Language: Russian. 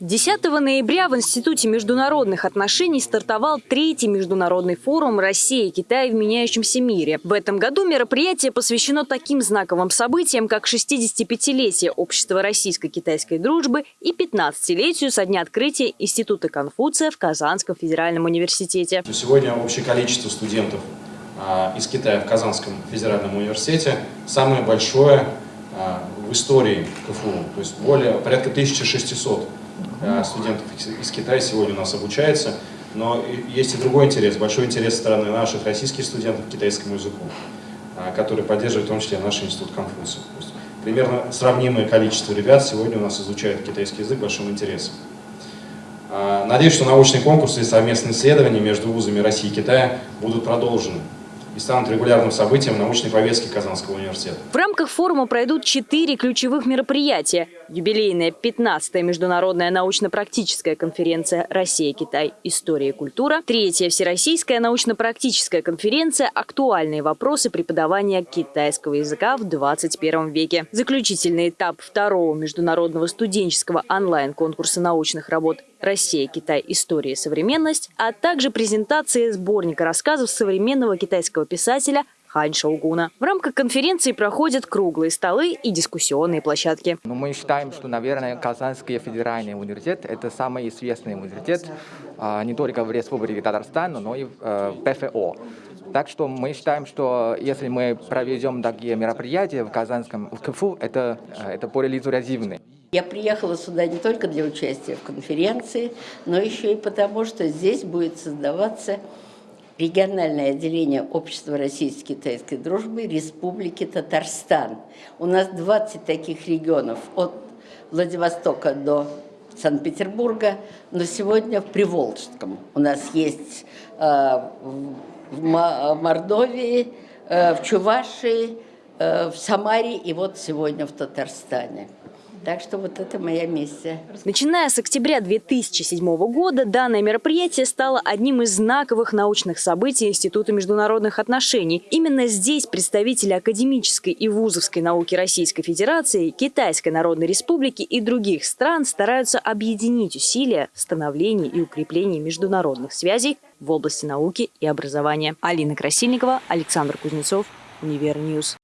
10 ноября в Институте международных отношений стартовал третий международный форум «Россия и Китай в меняющемся мире». В этом году мероприятие посвящено таким знаковым событиям, как 65-летие Общества российско-китайской дружбы и 15-летию со дня открытия Института Конфуция в Казанском федеральном университете. Сегодня общее количество студентов а, из Китая в Казанском федеральном университете самое большое а, в истории КФУ, то есть более порядка 1600 Э, студентов из Китая сегодня у нас обучается, но есть и другой интерес, большой интерес со стороны наших российских студентов к китайскому языку, э, который поддерживает в том числе наш институт Конфуция. Примерно сравнимое количество ребят сегодня у нас изучают китайский язык большим интересом. Э, надеюсь, что научные конкурсы и совместные исследования между вузами России и Китая будут продолжены и станут регулярным событием научной повестки Казанского университета. В рамках форума пройдут четыре ключевых мероприятия. Юбилейная 15-я международная научно-практическая конференция «Россия-Китай. История и культура», третья всероссийская научно-практическая конференция «Актуальные вопросы преподавания китайского языка в 21 веке», заключительный этап второго международного студенческого онлайн-конкурса научных работ «Россия, Китай. История и современность», а также презентация сборника рассказов современного китайского писателя Хань Шоугуна. В рамках конференции проходят круглые столы и дискуссионные площадки. Ну, мы считаем, что, наверное, Казанский федеральный университет – это самый известный университет а, не только в Республике Татарстан, но и в э, ПФО. Так что мы считаем, что если мы проведем такие мероприятия в Казанском в КФУ, это, э, это более результативно. Я приехала сюда не только для участия в конференции, но еще и потому, что здесь будет создаваться региональное отделение Общества российско-китайской дружбы Республики Татарстан. У нас 20 таких регионов от Владивостока до Санкт-Петербурга, но сегодня в Приволжском. У нас есть э, в Мордовии, э, в Чувашии, э, в Самаре и вот сегодня в Татарстане. Так что вот это моя миссия. Начиная с октября 2007 года данное мероприятие стало одним из знаковых научных событий Института международных отношений. Именно здесь представители академической и вузовской науки Российской Федерации, Китайской Народной Республики и других стран стараются объединить усилия в становлении и укреплении международных связей в области науки и образования. Алина Красильникова, Александр Кузнецов, Универньюз.